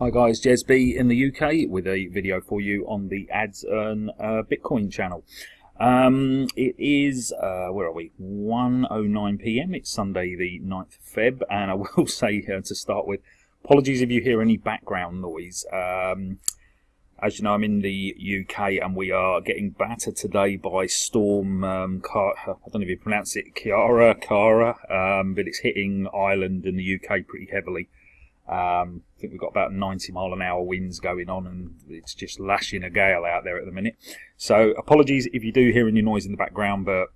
Hi guys, Jez B in the UK with a video for you on the Ads Earn uh, Bitcoin channel. Um, it is, uh, where are we, 1.09pm, it's Sunday the 9th Feb, and I will say uh, to start with, apologies if you hear any background noise. Um, as you know, I'm in the UK and we are getting battered today by Storm, um, Car I don't know if you pronounce it, Kiara, Kara, um, but it's hitting Ireland and the UK pretty heavily. Um, I think we've got about 90 mile an hour winds going on and it's just lashing a gale out there at the minute. So apologies if you do hear any noise in the background, but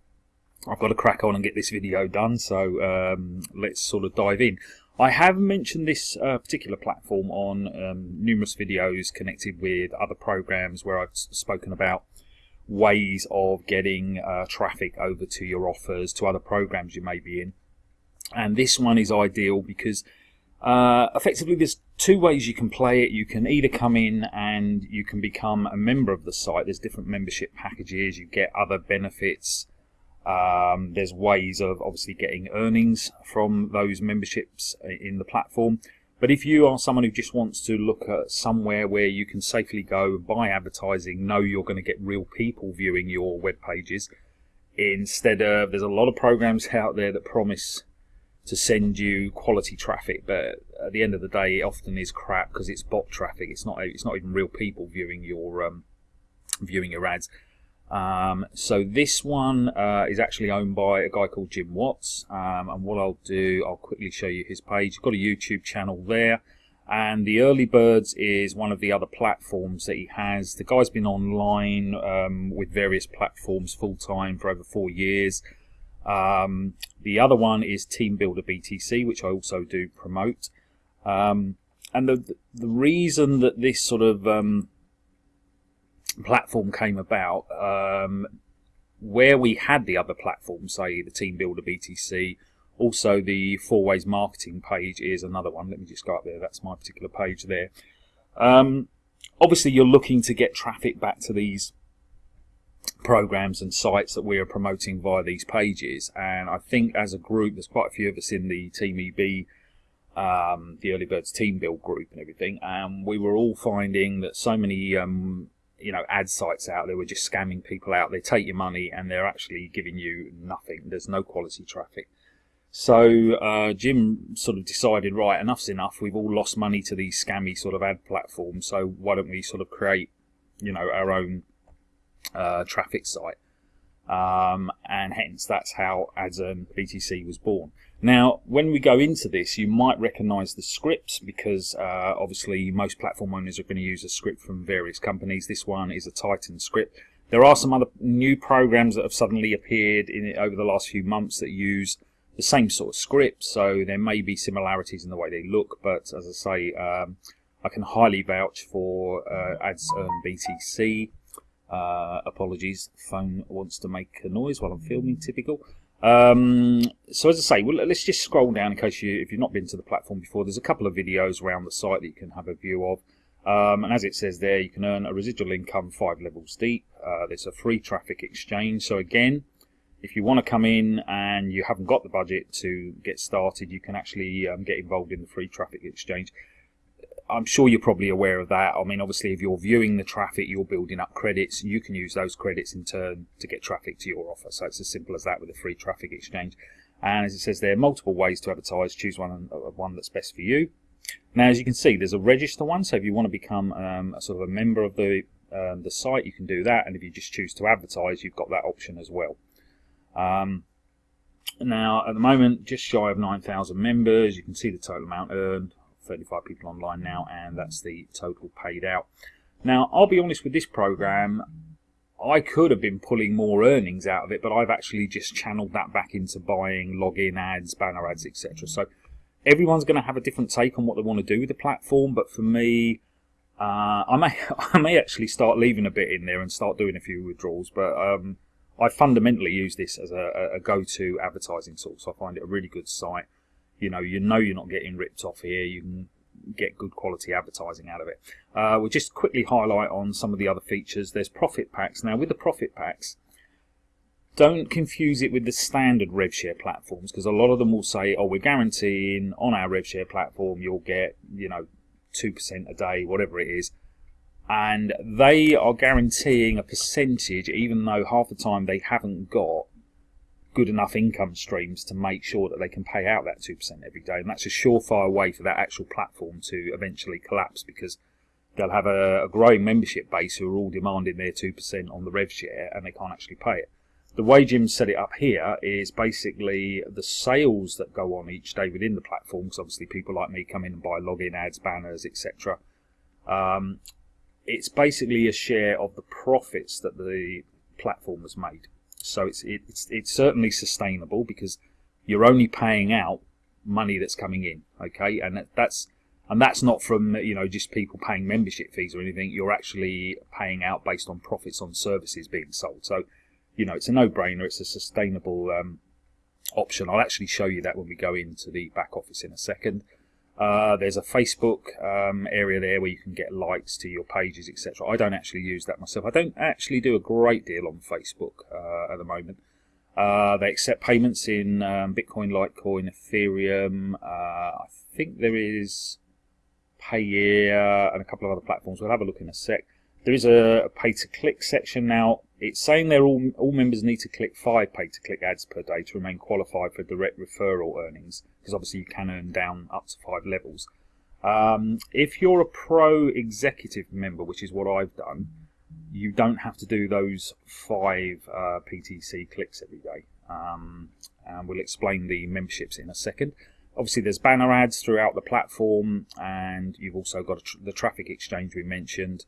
I've got to crack on and get this video done. So um, let's sort of dive in. I have mentioned this uh, particular platform on um, numerous videos connected with other programs where I've spoken about ways of getting uh, traffic over to your offers, to other programs you may be in. And this one is ideal because uh, effectively, there's two ways you can play it. You can either come in and you can become a member of the site. There's different membership packages. You get other benefits. Um, there's ways of obviously getting earnings from those memberships in the platform. But if you are someone who just wants to look at somewhere where you can safely go buy advertising, know you're going to get real people viewing your web pages, instead of there's a lot of programs out there that promise to send you quality traffic, but at the end of the day, it often is crap because it's bot traffic. It's not it's not even real people viewing your um, viewing your ads. Um, so this one uh, is actually owned by a guy called Jim Watts, um, and what I'll do, I'll quickly show you his page. He's got a YouTube channel there, and the Early Birds is one of the other platforms that he has. The guy's been online um, with various platforms full time for over four years. Um, the other one is Team Builder BTC, which I also do promote. Um, and the the reason that this sort of um, platform came about, um, where we had the other platforms, say the Team Builder BTC, also the Four Ways Marketing page is another one. Let me just go up there. That's my particular page there. Um, obviously, you're looking to get traffic back to these programs and sites that we are promoting via these pages. And I think as a group, there's quite a few of us in the Team EB, um, the Early Birds Team Build group and everything. And we were all finding that so many, um, you know, ad sites out there were just scamming people out. They take your money and they're actually giving you nothing. There's no quality traffic. So uh, Jim sort of decided, right, enough's enough. We've all lost money to these scammy sort of ad platforms. So why don't we sort of create, you know, our own uh, traffic site. Um, and hence that's how Ads Earn BTC was born. Now, when we go into this, you might recognize the scripts because uh, obviously most platform owners are going to use a script from various companies. This one is a Titan script. There are some other new programs that have suddenly appeared in over the last few months that use the same sort of script, so there may be similarities in the way they look, but as I say, um, I can highly vouch for uh, Earn BTC. Uh, apologies, phone wants to make a noise while I'm filming, typical. Um, so as I say, well, let's just scroll down in case you, if you've not been to the platform before, there's a couple of videos around the site that you can have a view of. Um, and as it says there, you can earn a residual income five levels deep. Uh, there's a free traffic exchange. So again, if you want to come in and you haven't got the budget to get started, you can actually um, get involved in the free traffic exchange. I'm sure you're probably aware of that. I mean, obviously, if you're viewing the traffic, you're building up credits. You can use those credits in turn to get traffic to your offer. So it's as simple as that with a free traffic exchange. And as it says there, are multiple ways to advertise. Choose one uh, one that's best for you. Now, as you can see, there's a register one. So if you want to become um, a sort of a member of the um, the site, you can do that. And if you just choose to advertise, you've got that option as well. Um, now, at the moment, just shy of 9,000 members. You can see the total amount earned. 35 people online now, and that's the total paid out. Now, I'll be honest with this program, I could have been pulling more earnings out of it, but I've actually just channeled that back into buying login ads, banner ads, etc. So everyone's going to have a different take on what they want to do with the platform, but for me, uh, I may I may actually start leaving a bit in there and start doing a few withdrawals, but um, I fundamentally use this as a, a go-to advertising source. I find it a really good site you know you know you're not getting ripped off here you can get good quality advertising out of it. Uh, we'll just quickly highlight on some of the other features. There's profit packs. Now with the profit packs don't confuse it with the standard RevShare platforms because a lot of them will say oh we're guaranteeing on our RevShare platform you'll get you know 2% a day, whatever it is. And they are guaranteeing a percentage, even though half the time they haven't got good enough income streams to make sure that they can pay out that 2% every day. And that's a surefire way for that actual platform to eventually collapse because they'll have a, a growing membership base who are all demanding their 2% on the rev share and they can't actually pay it. The way Jim set it up here is basically the sales that go on each day within the platform, because obviously people like me come in and buy login ads, banners, etc. Um, it's basically a share of the profits that the platform has made. So it's it's it's certainly sustainable because you're only paying out money that's coming in, okay, and that's and that's not from you know just people paying membership fees or anything. You're actually paying out based on profits on services being sold. So you know, it's a no-brainer. It's a sustainable um, option. I'll actually show you that when we go into the back office in a second. Uh, there's a Facebook um, area there where you can get likes to your pages, etc. I don't actually use that myself. I don't actually do a great deal on Facebook uh, at the moment. Uh, they accept payments in um, Bitcoin, Litecoin, Ethereum. Uh, I think there is Payeer and a couple of other platforms. We'll have a look in a sec. There is a pay-to-click section now it's saying they're all, all members need to click five pay-to-click ads per day to remain qualified for direct referral earnings, because obviously you can earn down up to five levels. Um, if you're a pro executive member, which is what I've done, you don't have to do those five uh, PTC clicks every day. Um, and we'll explain the memberships in a second. Obviously, there's banner ads throughout the platform, and you've also got tr the traffic exchange we mentioned.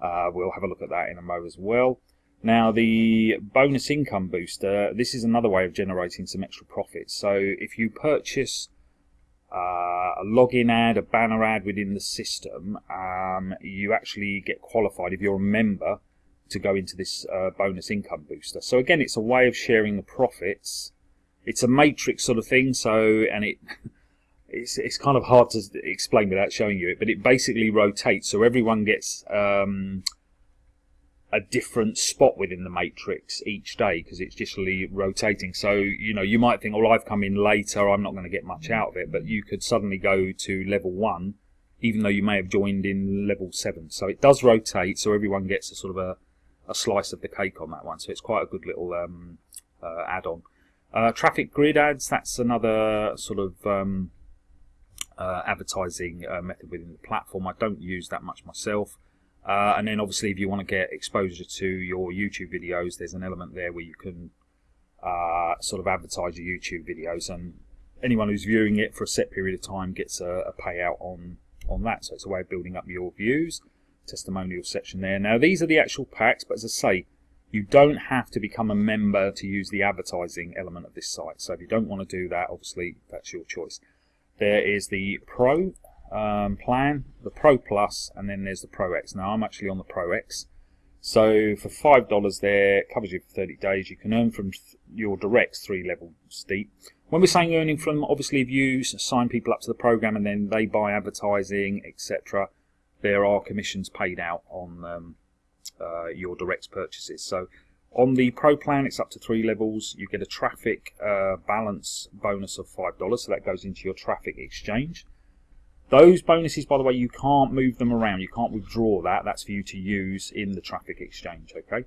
Uh, we'll have a look at that in a moment as well. Now the bonus income booster, this is another way of generating some extra profits. So if you purchase uh, a login ad, a banner ad within the system, um, you actually get qualified if you're a member to go into this uh, bonus income booster. So again, it's a way of sharing the profits. It's a matrix sort of thing. So and it it's it's kind of hard to explain without showing you it, but it basically rotates. So everyone gets um, a different spot within the matrix each day because it's just really rotating. So, you know, you might think, well, I've come in later, I'm not going to get much out of it, but you could suddenly go to level one, even though you may have joined in level seven. So it does rotate, so everyone gets a sort of a, a slice of the cake on that one. So it's quite a good little um, uh, add-on. Uh, traffic grid ads, that's another sort of um, uh, advertising uh, method within the platform. I don't use that much myself. Uh, and then obviously if you want to get exposure to your YouTube videos, there's an element there where you can uh, sort of advertise your YouTube videos and anyone who's viewing it for a set period of time gets a, a payout on, on that. So it's a way of building up your views. Testimonial section there. Now these are the actual packs, but as I say, you don't have to become a member to use the advertising element of this site. So if you don't want to do that, obviously that's your choice. There is the Pro um, plan, the Pro Plus, and then there's the Pro X. Now I'm actually on the Pro X. So for five dollars there, covers you for 30 days. You can earn from your directs three levels deep. When we're saying earning from, obviously if you sign people up to the program and then they buy advertising, etc., there are commissions paid out on um, uh, your direct purchases. So on the Pro plan, it's up to three levels. You get a traffic uh, balance bonus of $5, so that goes into your traffic exchange. Those bonuses, by the way, you can't move them around. You can't withdraw that. That's for you to use in the traffic exchange, okay?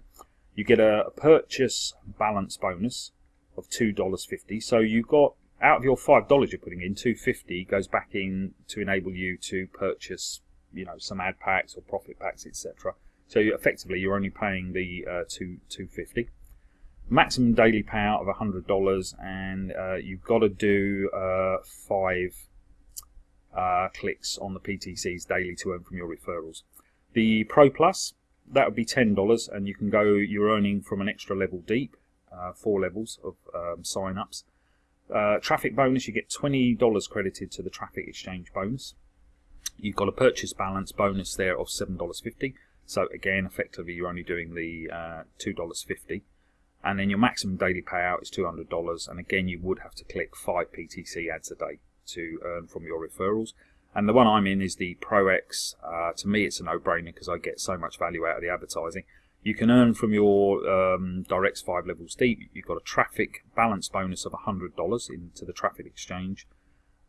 You get a, purchase balance bonus of $2.50. So you've got, out of your $5 you're putting in, 250 goes back in to enable you to purchase, you know, some ad packs or profit packs, etc. So you, effectively, you're only paying the uh, two, 250 maximum daily payout of $100 and uh, you've got to do uh, five uh, clicks on the PTCs daily to earn from your referrals. The Pro Plus, that would be $10 and you can go, you're earning from an extra level deep, uh, four levels of um, sign-ups. Uh, traffic bonus, you get $20 credited to the traffic exchange bonus. You've got a purchase balance bonus there of $7.50. So again, effectively, you're only doing the uh, $2.50. And then your maximum daily payout is $200. And again, you would have to click five PTC ads a day to earn from your referrals. And the one I'm in is the Pro X. Uh, to me, it's a no-brainer because I get so much value out of the advertising. You can earn from your um, directs five levels deep. You've got a traffic balance bonus of $100 into the traffic exchange.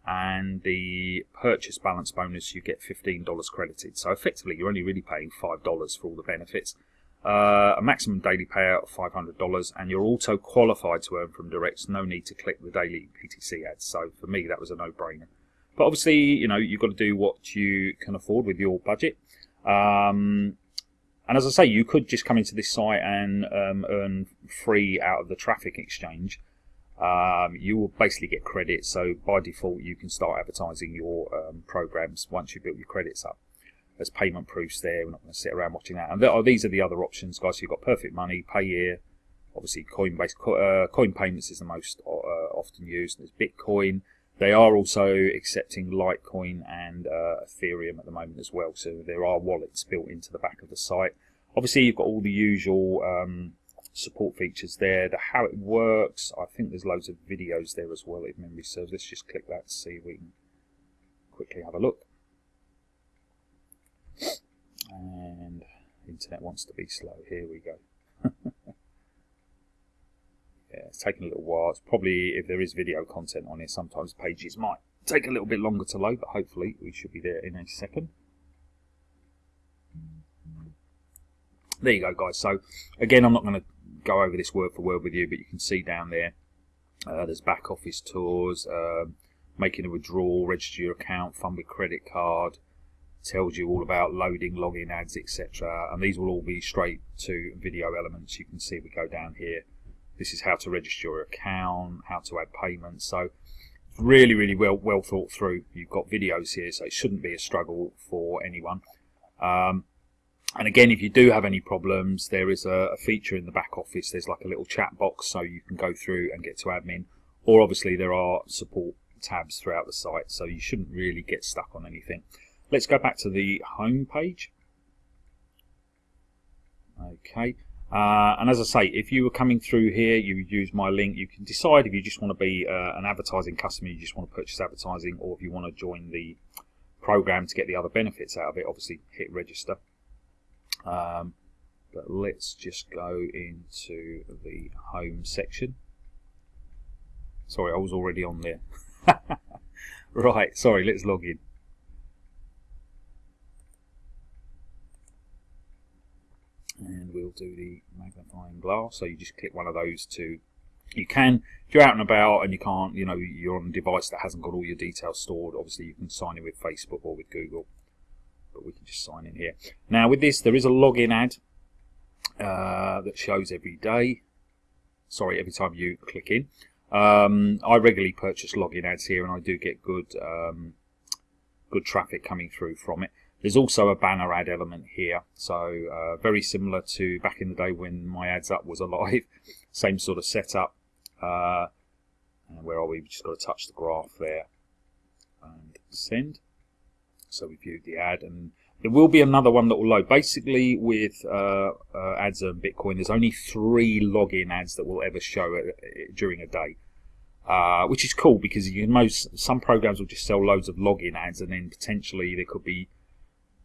and the purchase balance bonus you get $15 credited. So effectively you're only really paying $5 for all the benefits. Uh, a maximum daily payout of $500 and you're also qualified to earn from directs. No need to click the daily PTC ads. So for me that was a no-brainer. But obviously, you know, you've got to do what you can afford with your budget. Um, and as I say, you could just come into this site and um, earn free out of the traffic exchange. Um, you will basically get credit. So by default, you can start advertising your um, programs once you've built your credits up. There's payment proofs there. We're not going to sit around watching that. And are, these are the other options, guys. So you've got Perfect Money, Payeer. Obviously, Coinbase, uh, Coin Payments is the most uh, often used. There's Bitcoin. They are also accepting Litecoin and uh, Ethereum at the moment as well. So there are wallets built into the back of the site. Obviously, you've got all the usual um, support features there. The how it works. I think there's loads of videos there as well if memory serves. Let's just click that to see if we can quickly have a look. And internet wants to be slow. Here we go. yeah, it's taking a little while. It's probably, if there is video content on here, sometimes pages might take a little bit longer to load, but hopefully we should be there in a second. There you go, guys. So, again, I'm not going to go over this word for word with you, but you can see down there, uh, there's back office tours, uh, making a withdrawal, register your account, fund with credit card, tells you all about loading login ads, etc. And these will all be straight to video elements. You can see we go down here this is how to register your account, how to add payments. So really, really well well thought through. You've got videos here, so it shouldn't be a struggle for anyone. Um, and again, if you do have any problems, there is a, a, feature in the back office. There's like a little chat box, so you can go through and get to admin. Or obviously there are support tabs throughout the site, so you shouldn't really get stuck on anything. Let's go back to the home page. Okay, uh, and as I say, if you were coming through here, you use my link, you can decide if you just want to be uh, an advertising customer, you just want to purchase advertising, or if you want to join the program to get the other benefits out of it, obviously hit register. Um, but let's just go into the home section. Sorry, I was already on there. right, sorry, let's log in. And we'll do the magnifying glass. So you just click one of those to you can if you're out and about and you can't you know you're on a device that hasn't got all your details stored obviously you can sign in with Facebook or with Google but we can just sign in here. Now with this there is a login ad uh, that shows every day. Sorry every time you click in. Um, I regularly purchase login ads here and I do get good um, good traffic coming through from it there's also a banner ad element here, so uh, very similar to back in the day when My Ads Up was alive. Same sort of setup. Uh, and where are we? We've just got to touch the graph there and send. So we viewed the ad, and there will be another one that will load. Basically, with uh, uh, Ads Earn Bitcoin, there's only three login ads that will ever show it, during a day. Uh, which is cool because you most some programs will just sell loads of login ads and then potentially there could be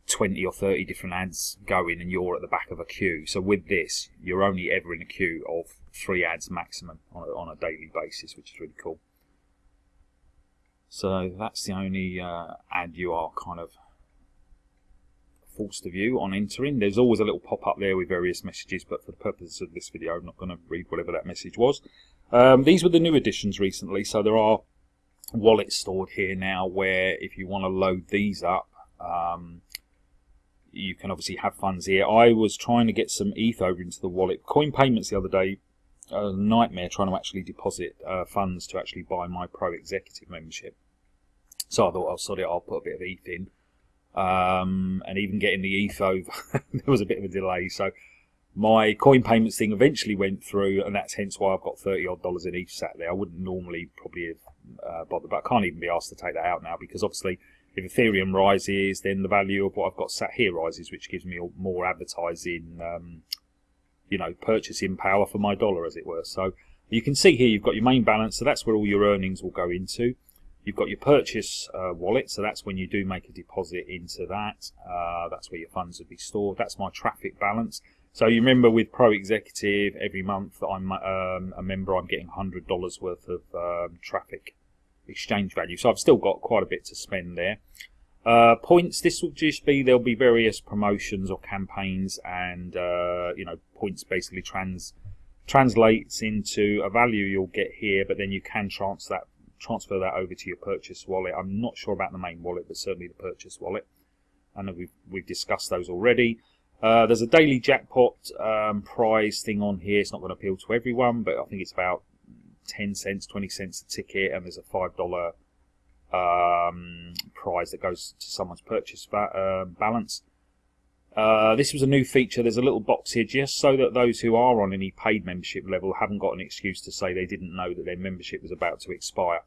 20 or 30 different ads going and you're at the back of a queue. So with this, you're only ever in a queue of three ads maximum on a, on a daily basis, which is really cool. So that's the only uh, ad you are kind of forced to view on entering. There's always a little pop-up there with various messages, but for the purposes of this video, I'm not going to read whatever that message was. Um, these were the new additions recently, so there are wallets stored here now where if you want to load these up, um, you can obviously have funds here. I was trying to get some ETH over into the wallet. Coin payments the other day, a nightmare trying to actually deposit uh, funds to actually buy my Pro Executive membership. So I thought, I'll oh, it, I'll put a bit of ETH in. Um, and even getting the ETH over, there was a bit of a delay. So my coin payments thing eventually went through, and that's hence why I've got 30 odd dollars in ETH sat there. I wouldn't normally probably have uh, bothered, but I can't even be asked to take that out now because obviously if Ethereum rises, then the value of what I've got sat here rises, which gives me more advertising, um, you know, purchasing power for my dollar, as it were. So you can see here you've got your main balance, so that's where all your earnings will go into. You've got your purchase uh, wallet, so that's when you do make a deposit into that. Uh, that's where your funds would be stored. That's my traffic balance. So you remember with Pro Executive, every month that I'm um, a member, I'm getting $100 worth of um, traffic exchange value. So I've still got quite a bit to spend there. Uh, points. This will just be there'll be various promotions or campaigns, and uh, you know points basically trans translates into a value you'll get here, but then you can transfer that transfer that over to your purchase wallet. I'm not sure about the main wallet, but certainly the purchase wallet. I know we've we've discussed those already. Uh, there's a daily jackpot um, prize thing on here. It's not going to appeal to everyone, but I think it's about 10 cents, 20 cents a ticket, and there's a $5 um, prize that goes to someone's purchase uh, balance. Uh, this was a new feature. There's a little box here just so that those who are on any paid membership level haven't got an excuse to say they didn't know that their membership was about to expire.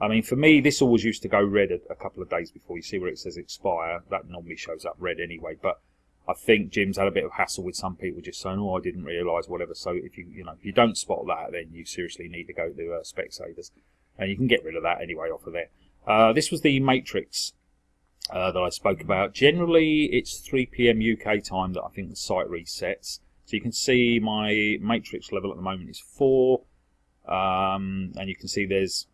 I mean, for me, this always used to go red a, a couple of days before. You see where it says expire. That normally shows up red anyway. But I think Jim's had a bit of hassle with some people just saying, "Oh, I didn't realise," whatever. So if you you know if you don't spot that, then you seriously need to go to uh, Specsavers, and you can get rid of that anyway off of there. Uh, this was the Matrix uh, that I spoke about. Generally, it's 3 p.m. UK time that I think the site resets. So you can see my Matrix level at the moment is four, um, and you can see there's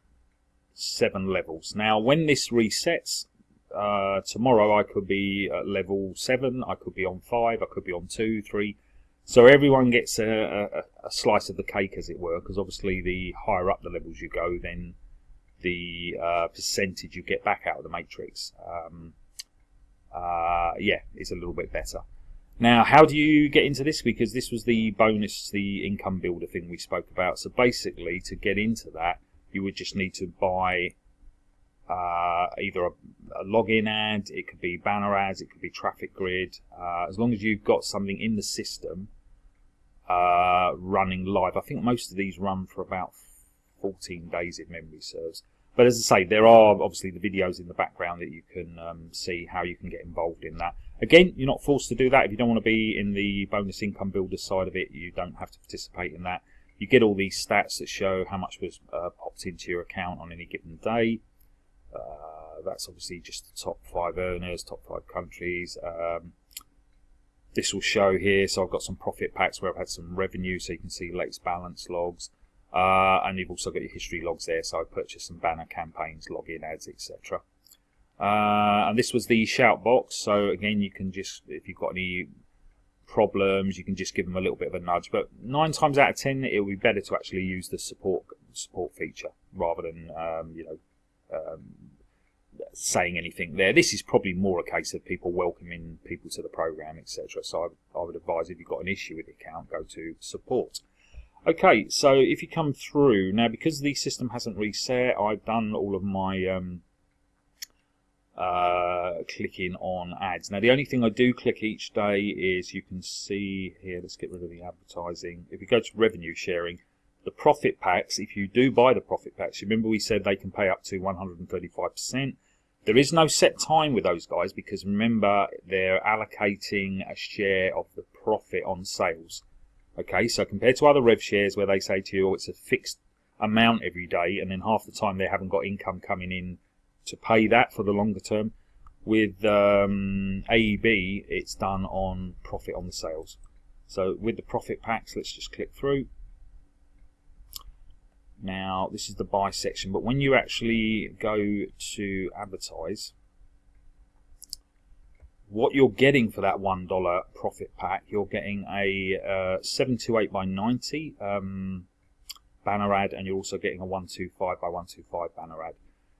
seven levels. Now, when this resets, uh, tomorrow I could be at level 7, I could be on 5, I could be on 2, 3. So everyone gets a, a, a slice of the cake, as it were, because obviously the higher up the levels you go, then the uh, percentage you get back out of the matrix, um, uh, yeah, is a little bit better. Now, how do you get into this? Because this was the bonus, the income builder thing we spoke about. So basically, to get into that, you would just need to buy uh, either a, a, login ad, it could be banner ads, it could be traffic grid. Uh, as long as you've got something in the system uh, running live, I think most of these run for about 14 days if memory serves. But as I say, there are obviously the videos in the background that you can um, see how you can get involved in that. Again, you're not forced to do that. If you don't want to be in the bonus income builder side of it, you don't have to participate in that. You get all these stats that show how much was uh, popped into your account on any given day. Uh, that's obviously just the top five earners, top five countries. Um, this will show here, so I've got some profit packs where I've had some revenue, so you can see latest balance logs. Uh, and you've also got your history logs there, so I purchased some banner campaigns, login ads, etc. Uh, and this was the shout box, so again, you can just, if you've got any problems, you can just give them a little bit of a nudge. But nine times out of ten, it would be better to actually use the support support feature rather than um, you know um, saying anything there. This is probably more a case of people welcoming people to the program, etc. So I, I, would advise if you've got an issue with the account, go to support. Okay, so if you come through now, because the system hasn't reset, I've done all of my um, uh, clicking on ads. Now, the only thing I do click each day is you can see here. Let's get rid of the advertising. If you go to revenue sharing, the profit packs, if you do buy the profit packs, remember we said they can pay up to 135%. There is no set time with those guys because remember they're allocating a share of the profit on sales. Okay, so compared to other rev shares where they say to you oh, it's a fixed amount every day and then half the time they haven't got income coming in to pay that for the longer term, with um, AEB it's done on profit on the sales. So with the profit packs, let's just click through. Now, this is the buy section, but when you actually go to advertise, what you're getting for that $1 profit pack, you're getting a uh, 728 by 90 um, banner ad, and you're also getting a 125 by 125 banner ad.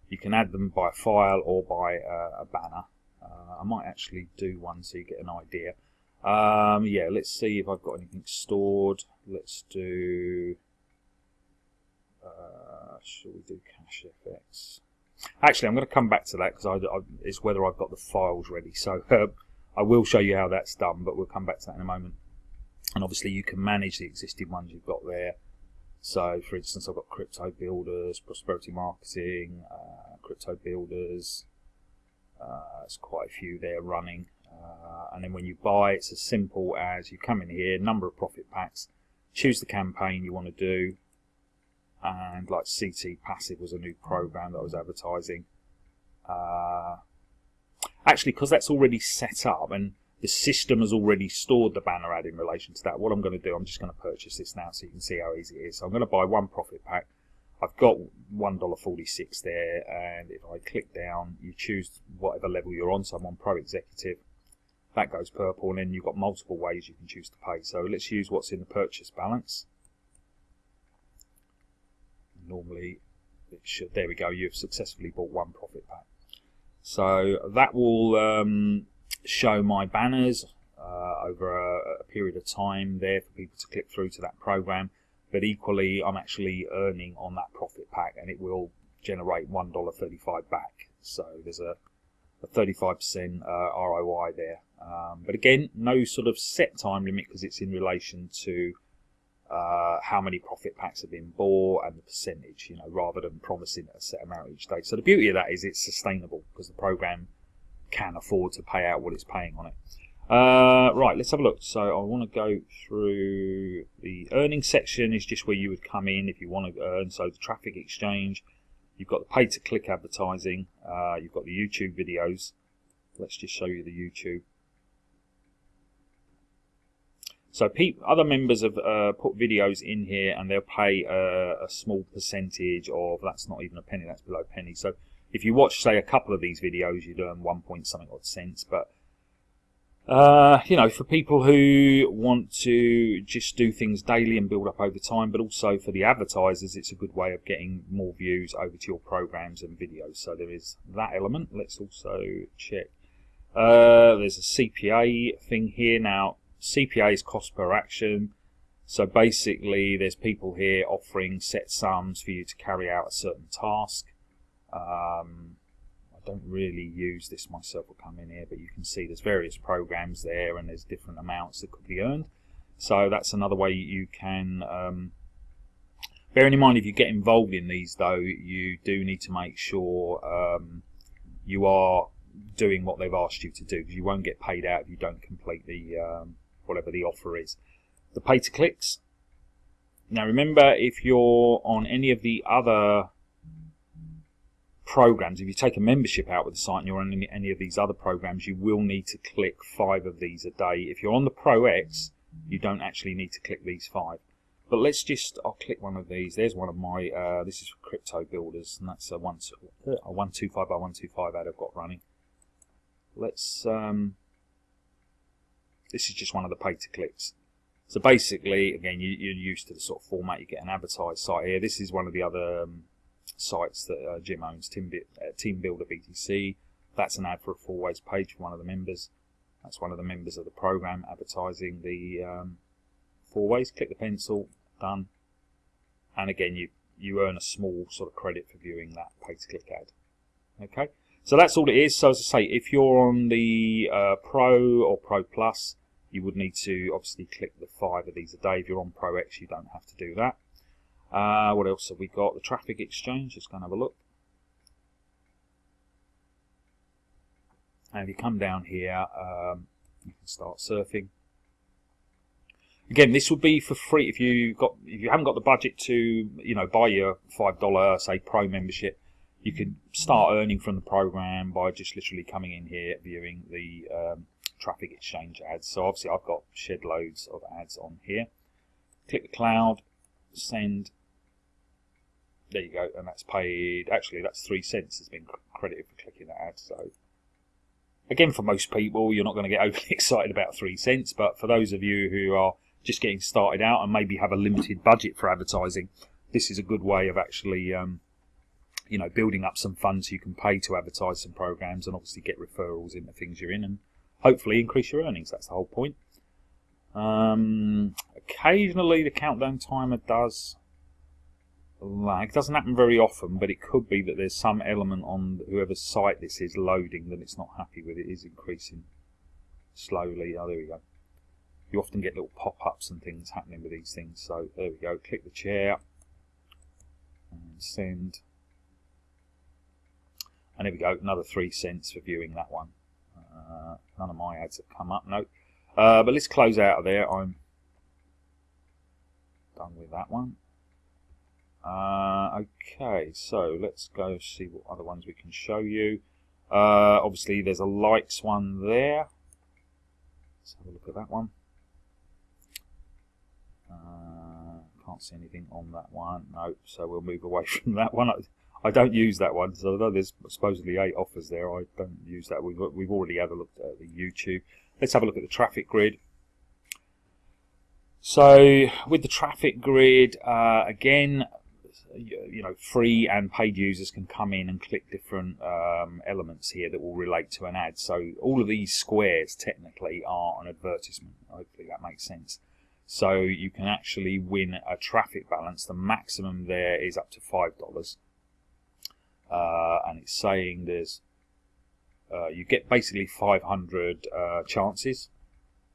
You can add them by file or by uh, a banner. Uh, I might actually do one so you get an idea. Um, yeah, let's see if I've got anything stored. Let's do uh, shall we do Cash FX? Actually, I'm going to come back to that because it's whether I've got the files ready. So uh, I will show you how that's done, but we'll come back to that in a moment. And obviously, you can manage the existing ones you've got there. So, for instance, I've got crypto builders, prosperity marketing, uh, crypto builders. Uh, there's quite a few there running. Uh, and then when you buy, it's as simple as you come in here, number of profit packs, choose the campaign you want to do, and like CT Passive was a new program that I was advertising. Uh, actually, because that's already set up and the system has already stored the banner ad in relation to that, what I'm going to do, I'm just going to purchase this now so you can see how easy it is. So I'm going to buy one profit pack. I've got $1.46 there and if I click down you choose whatever level you're on so I'm on Pro Executive that goes purple and then you've got multiple ways you can choose to pay so let's use what's in the purchase balance normally it should there we go you've successfully bought one profit pack. So that will um, show my banners uh, over a, a, period of time there for people to click through to that program. But equally I'm actually earning on that profit pack and it will generate $1.35 back. So there's a, a 35% uh, ROI there. Um, but again no sort of set time limit because it's in relation to uh, how many profit packs have been bought and the percentage, you know, rather than promising a set amount each day. So the beauty of that is it's sustainable because the program can afford to pay out what it's paying on it. Uh, right, let's have a look. So I want to go through the earning section is just where you would come in if you want to earn. So the traffic exchange, you've got the pay to click advertising, uh, you've got the YouTube videos. Let's just show you the YouTube. So other members have uh, put videos in here and they'll pay a, a, small percentage of, that's not even a penny, that's below a penny. So if you watch, say, a couple of these videos, you'd earn one point something odd cents. But, uh, you know, for people who want to just do things daily and build up over time, but also for the advertisers, it's a good way of getting more views over to your programs and videos. So there is that element. Let's also check. Uh, there's a CPA thing here. Now, CPA is cost per action. So basically, there's people here offering set sums for you to carry out a certain task. Um, I don't really use this myself. I'll come in here, but you can see there's various programs there, and there's different amounts that could be earned. So that's another way you can. Um, bearing in mind, if you get involved in these, though, you do need to make sure um, you are doing what they've asked you to do, because you won't get paid out if you don't complete the um, whatever the offer is. The pay to clicks. Now remember, if you're on any of the other programs, if you take a membership out with the site and you're on any, of these other programs, you will need to click five of these a day. If you're on the Pro X, you don't actually need to click these five. But let's just, I'll click one of these. There's one of my, uh, this is for crypto builders, and that's a, one, a 125 by 125 ad I've got running. Let's, um, this is just one of the pay to clicks. So basically, again, you, are used to the sort of format. You get an advertised site here. This is one of the other um, sites that uh, Jim owns, Team, uh, Team Builder BTC. That's an ad for a four ways page for one of the members. That's one of the members of the program advertising the um, four ways. Click the pencil, done. And again, you you earn a small sort of credit for viewing that pay to click ad. Okay, so that's all it is. So as I say, if you're on the uh, Pro or Pro Plus, you would need to obviously click the five of these a day. If you're on Pro X, you don't have to do that. Uh, what else have we got? The traffic exchange. Let's go and have a look. And if you come down here, um, you can start surfing. Again, this would be for free if you got if you haven't got the budget to you know buy your five dollar say pro membership. You can start earning from the program by just literally coming in here, viewing the um, traffic exchange ads. So obviously I've got shed loads of ads on here. Click the cloud, send. There you go, and that's paid. Actually, that's three cents has been credited for clicking that ad. So again, for most people, you're not going to get overly excited about three cents, but for those of you who are just getting started out and maybe have a limited budget for advertising, this is a good way of actually, um, you know, building up some funds you can pay to advertise some programs and obviously get referrals into things you're in and hopefully increase your earnings. That's the whole point. Um, occasionally, the countdown timer does lag. It doesn't happen very often, but it could be that there's some element on whoever's site this is loading that it's not happy with. It is increasing slowly. Oh, there we go. You often get little pop-ups and things happening with these things. So there we go. Click the chair and send. And there we go. Another three cents for viewing that one. Uh, none of my ads have come up, no. Uh, but let's close out of there. I'm done with that one. Uh, okay, so let's go see what other ones we can show you. Uh, obviously, there's a likes one there. Let's have a look at that one. Uh, can't see anything on that one. No, so we'll move away from that one. I, don't use that one, so although there's supposedly eight offers there, I don't use that. We've, we've already had a look at the YouTube. Let's have a look at the traffic grid. So with the traffic grid, uh, again, you know, free and paid users can come in and click different um, elements here that will relate to an ad. So all of these squares technically are an advertisement. Hopefully that makes sense. So you can actually win a traffic balance. The maximum there is up to five dollars, uh, and it's saying there's uh, you get basically 500 uh, chances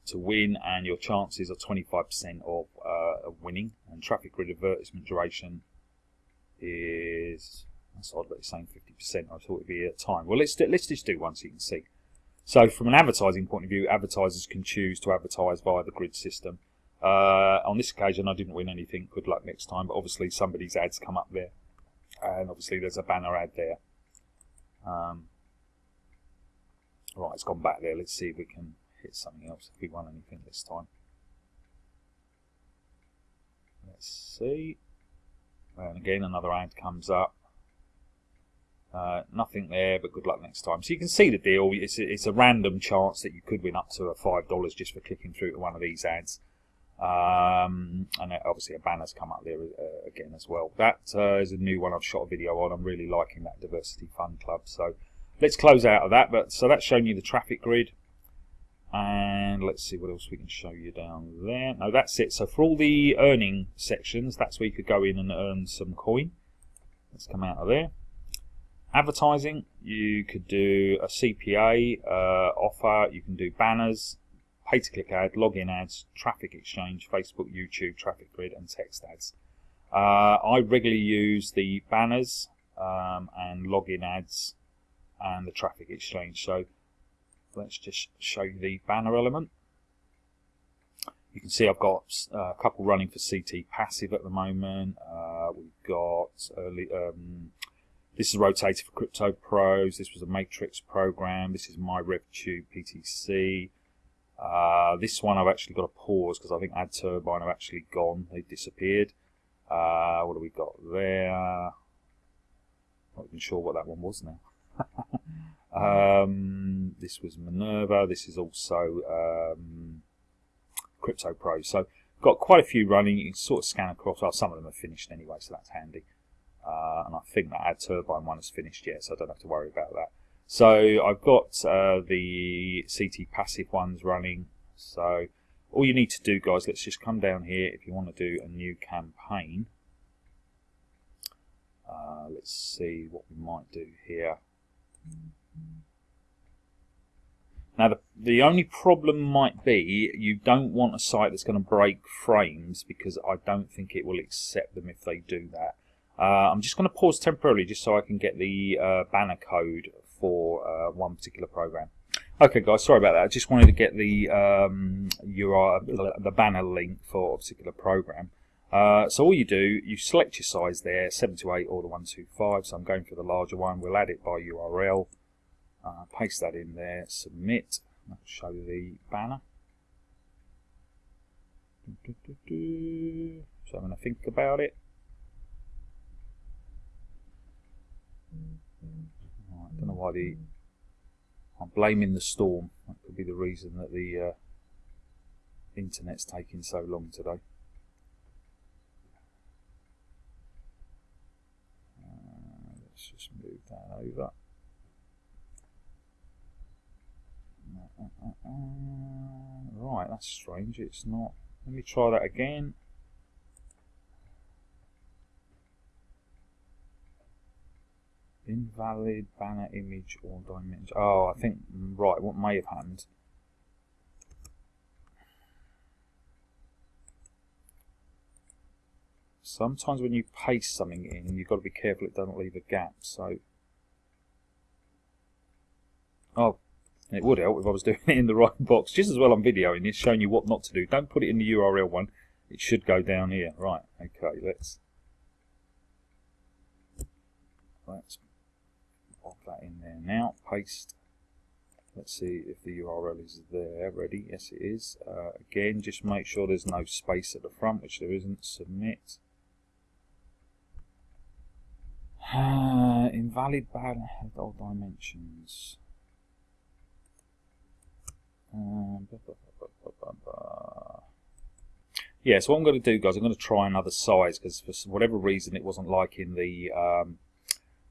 to win, and your chances are 25% of, uh, of winning. And traffic grid advertisement duration is that's odd that it's saying 50%. I thought it'd be a time. Well, let's do, let's just do one so you can see. So from an advertising point of view, advertisers can choose to advertise via the grid system. Uh, on this occasion, I didn't win anything. Good luck next time. But obviously, somebody's ads come up there, and obviously there's a banner ad there. Um, right, it's gone back there. Let's see if we can hit something else. If we won anything this time. Let's see. And again, another ad comes up. Uh, nothing there, but good luck next time. So you can see the deal. It's a, it's a random chance that you could win up to a five dollars just for clicking through to one of these ads. Um, and obviously a banner's come up there uh, again as well. That uh, is a new one I've shot a video on. I'm really liking that Diversity Fun Club. So let's close out of that. But so that's showing you the traffic grid. And let's see what else we can show you down there. No, that's it. So for all the earning sections, that's where you could go in and earn some coin. Let's come out of there. Advertising, you could do a CPA uh, offer, you can do banners, pay-to-click ad, login ads, traffic exchange, Facebook, YouTube, traffic grid, and text ads. Uh, I regularly use the banners um, and login ads and the traffic exchange. So let's just show you the banner element. You can see I've got uh, a couple running for CT passive at the moment. Uh, we've got early, um, this is rotated for Crypto Pros. This was a Matrix program. This is my RevTube PTC. Uh, this one I've actually got to pause because I think Ad Turbine have actually gone. They've disappeared. Uh, what have we got there? Not even sure what that one was now. Um, this was Minerva. This is also um, Crypto Pro. So got quite a few running. You can sort of scan across. Well, some of them are finished anyway, so that's handy. Uh, and I think that Ad Turbine one is finished yet, so I don't have to worry about that. So I've got uh, the CT passive ones running. So all you need to do, guys, let's just come down here if you want to do a new campaign. Uh, let's see what we might do here. Now, the, the only problem might be you don't want a site that's going to break frames because I don't think it will accept them if they do that. Uh, I'm just going to pause temporarily just so I can get the uh, banner code for uh, one particular program. Okay, guys, sorry about that. I just wanted to get the um, URL, the banner link for a particular program. Uh, so all you do, you select your size there, 7 to 8 or the 125. So I'm going for the larger one. We'll add it by URL. Uh, paste that in there, submit, I'll show the banner. So I'm going to think about it. I don't know why the... I'm blaming the storm. That could be the reason that the uh, internet's taking so long today. Uh, let's just move that over. Uh, right, that's strange. It's not. Let me try that again. Invalid banner image or dimension. Oh, I think, right, what may have happened. Sometimes when you paste something in, you've got to be careful it doesn't leave a gap. So, oh, it would help if I was doing it in the right box. Just as well I'm videoing this, showing you what not to do. Don't put it in the URL one. It should go down here. Right, okay, let's... Let's that in there now. Paste. Let's see if the URL is there ready. Yes, it is. Uh, again, just make sure there's no space at the front, which there isn't. Submit. Uh, invalid bad all dimensions. Um, yeah, so what I'm going to do, guys, I'm going to try another size because for whatever reason it wasn't liking the um,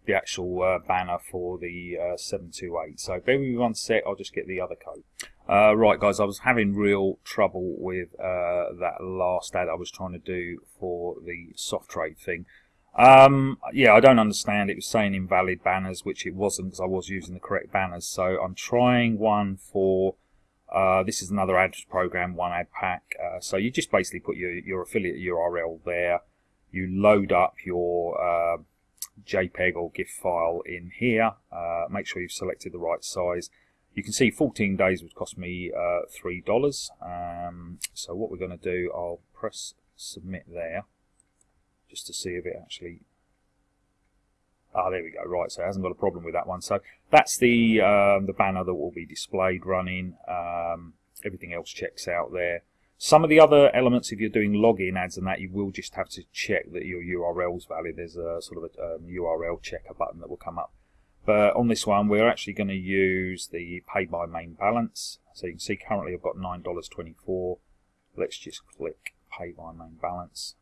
the actual uh, banner for the uh, 728. So bear with me one sec, I'll just get the other code. Uh, right, guys, I was having real trouble with uh, that last ad I was trying to do for the Softrade thing. Um, yeah, I don't understand. It was saying invalid banners, which it wasn't because I was using the correct banners. So I'm trying one for uh, this is another ad program, one ad pack. Uh, so you just basically put your, your affiliate URL there. You load up your JPEG or GIF file in here. Uh, make sure you've selected the right size. You can see 14 days would cost me uh, $3. Um, so what we're going to do, I'll press submit there just to see if it actually Ah, there we go. Right, so it hasn't got a problem with that one. So that's the um, the banner that will be displayed running. Um, everything else checks out there. Some of the other elements, if you're doing login ads and that, you will just have to check that your URL is valid. There's a sort of a um, URL checker button that will come up. But on this one, we're actually going to use the pay by main balance. So you can see currently I've got $9.24. Let's just click pay by main balance.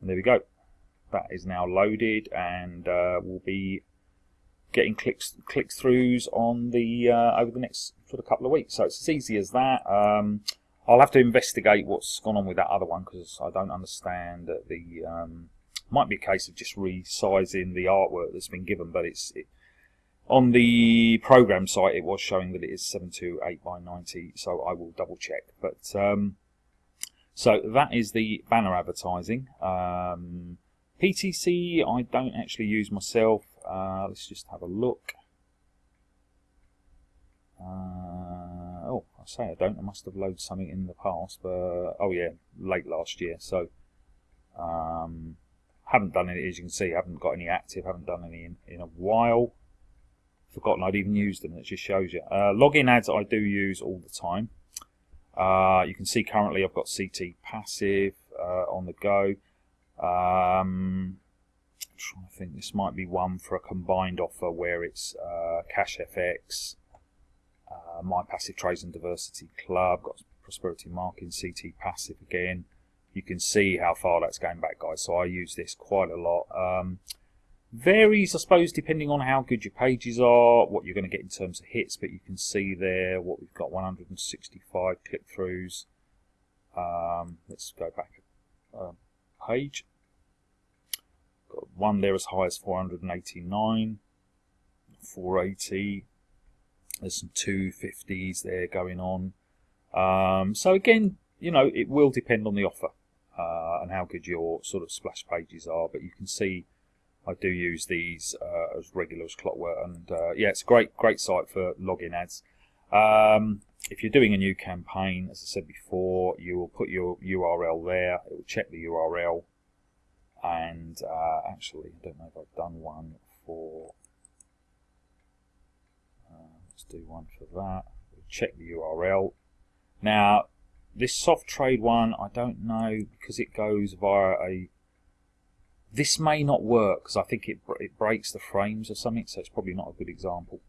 And there we go that is now loaded and uh, will be getting clicks click throughs on the uh, over the next sort of couple of weeks. So it's as easy as that. Um, I'll have to investigate what's gone on with that other one because I don't understand that the um, might be a case of just resizing the artwork that's been given, but it's it, on the program site it was showing that it is 728 by 90, so I will double check. But um, so that is the banner advertising. Um, PTC I don't actually use myself. Uh, let's just have a look. Uh, oh, I say I don't. I must have loaded something in the past, but oh yeah, late last year. So um, haven't done any. As you can see, haven't got any active. Haven't done any in, in a while. Forgotten I'd even used them. It just shows you. Uh, login ads I do use all the time. Uh, you can see currently I've got CT passive uh, on the go. Um, I'm trying to think, this might be one for a combined offer where it's uh, Cash FX, uh, My Passive Trades and Diversity Club, got Prosperity Marking, CT Passive again. You can see how far that's going back, guys. So I use this quite a lot. Um, varies, I suppose, depending on how good your pages are, what you're going to get in terms of hits. But you can see there what we've got: 165 click-throughs. Um, let's go back. Um, page. Got one there as high as 489, 480. There's some 250s there going on. Um, so again, you know, it will depend on the offer uh, and how good your sort of splash pages are. But you can see I do use these uh, as regular as clockwork, and uh, yeah, it's a great, great site for login ads. Um, if you're doing a new campaign, as I said before, you will put your URL there. It will check the URL. And uh, actually, I don't know if I've done one for. Let's do one for that. Check the URL. Now, this soft trade one, I don't know because it goes via a. This may not work because I think it it breaks the frames or something, so it's probably not a good example.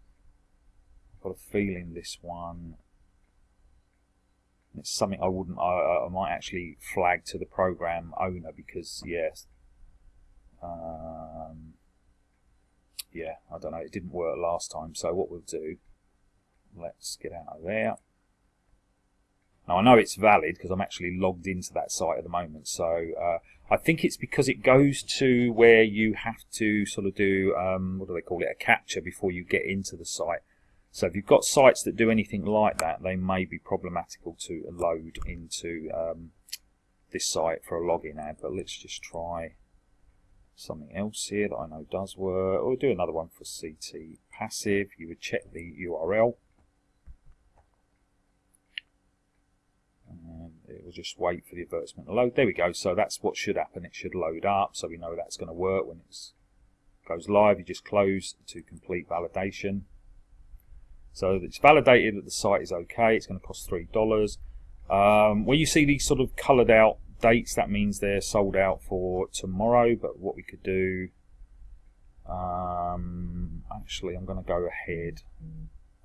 I've got a feeling this one it's something I wouldn't. I, I might actually flag to the program owner because yes, um, yeah, I don't know. It didn't work last time. So what we'll do, let's get out of there. Now I know it's valid because I'm actually logged into that site at the moment. So uh, I think it's because it goes to where you have to sort of do um, what do they call it, a captcha before you get into the site. So if you've got sites that do anything like that, they may be problematical to load into um, this site for a login ad. But let's just try something else here that I know does work. Or do another one for CT passive. You would check the URL. And it will just wait for the advertisement to load. There we go. So that's what should happen. It should load up. So we know that's going to work when it goes live. You just close to complete validation. So it's validated that the site is okay. It's going to cost three dollars. Um, where you see these sort of coloured out dates, that means they're sold out for tomorrow. But what we could do, um, actually, I'm going to go ahead.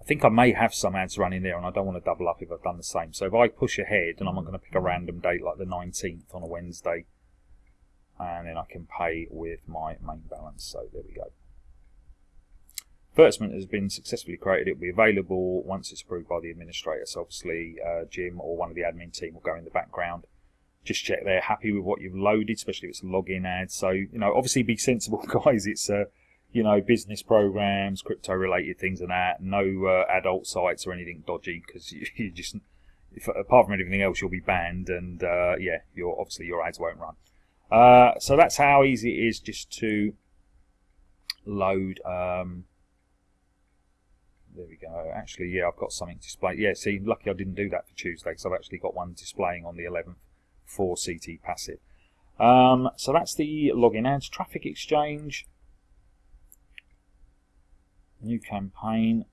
I think I may have some ads running there, and I don't want to double up if I've done the same. So if I push ahead, and I'm not going to pick a random date like the 19th on a Wednesday, and then I can pay with my main balance. So there we go. Advertisement has been successfully created. It will be available once it's approved by the administrator. So obviously, uh, Jim or one of the admin team will go in the background. Just check they're happy with what you've loaded, especially if it's a login ad. So you know, obviously, be sensible, guys. It's uh, you know, business programs, crypto related things, and that. No uh, adult sites or anything dodgy because you, you, just, if, apart from anything else, you'll be banned, and uh, yeah, your obviously your ads won't run. Uh, so that's how easy it is just to load. Um, there we go. Actually, yeah, I've got something displayed. Yeah, see, lucky I didn't do that for Tuesday because I've actually got one displaying on the 11th for CT Passive. Um, so that's the login ads. Traffic Exchange. New campaign.